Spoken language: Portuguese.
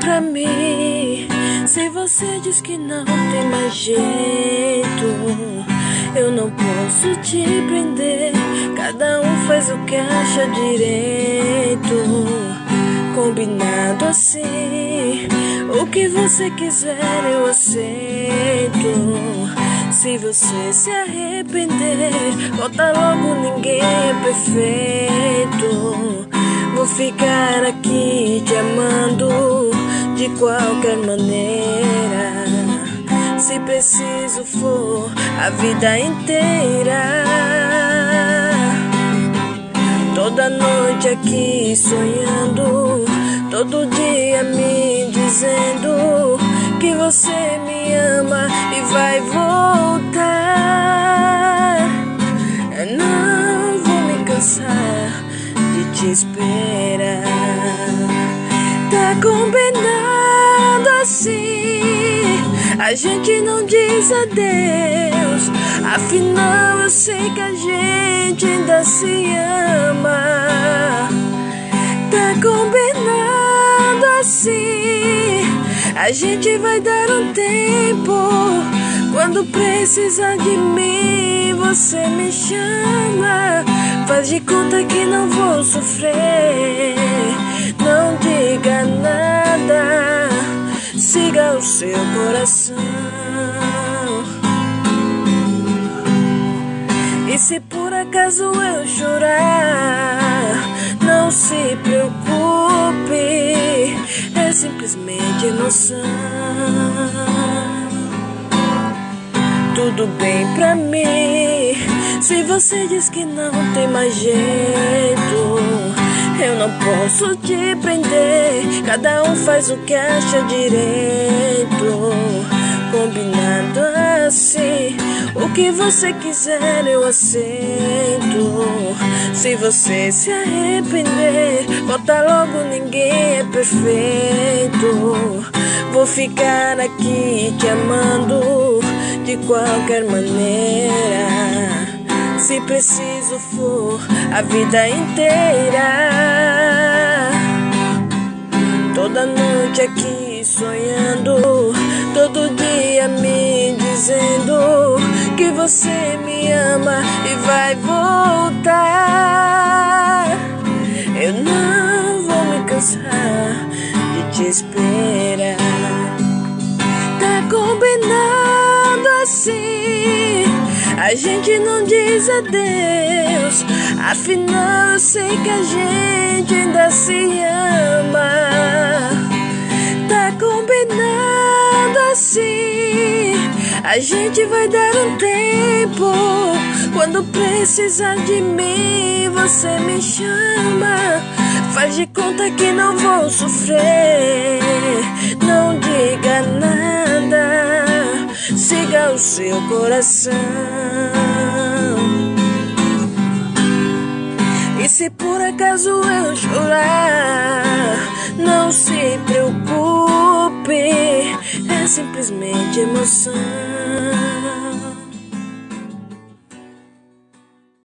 pra mim. Se você diz que não tem mais jeito, eu não posso te prender. Cada um faz o que acha direito. Combinado assim, o que você quiser eu aceito. Se você se arrepender, volta logo, ninguém é perfeito. Vou ficar aqui te amando de qualquer maneira. Se preciso for a vida inteira. Toda noite aqui sonhando, todo dia me dizendo que você me ama e vai voltar. Eu não vou me cansar te esperar. Tá combinado assim. A gente não diz adeus. Afinal, eu sei que a gente ainda se ama. Tá combinado assim. A gente vai dar um tempo. Quando precisar de mim, você me chama. Faz de conta que não vou sofrer. Não diga nada. Siga o seu coração. E se por acaso eu chorar, não se preocupe, é simplesmente emoção. Tudo bem pra mim, se você diz que não tem mais jeito. Eu não posso te prender, cada um faz o que acha direito. Combinado assim, o que você quiser eu aceito. Se você se arrepender, volta logo, ninguém é perfeito. Vou ficar aqui te amando de qualquer maneira. Se preciso for a vida inteira. Toda noite aqui sonhando, todo dia me dizendo que você me ama e vai voltar. Eu não vou me cansar de te esperar. A gente não diz adeus. Afinal, eu sei que a gente ainda se ama. Tá combinado assim. A gente vai dar um tempo. Quando precisar de mim, você me chama. Faz de conta que não vou sofrer. Não diga nada. O seu coração. E se por acaso eu chorar, não se preocupe, é simplesmente emoção.